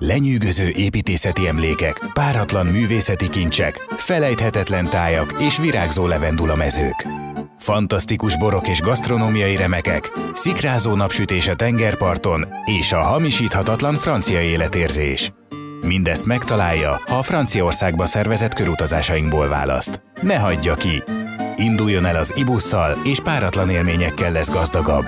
Lenyűgöző építészeti emlékek, páratlan művészeti kincsek, felejthetetlen tájak és virágzó levendula mezők. Fantasztikus borok és gasztronómiai remekek, szikrázó napsütés a tengerparton és a hamisíthatatlan francia életérzés. Mindezt megtalálja, ha a Franciaországba szervezett körutazásainkból választ. Ne hagyja ki! Induljon el az ibusszal, és páratlan élményekkel lesz gazdagabb.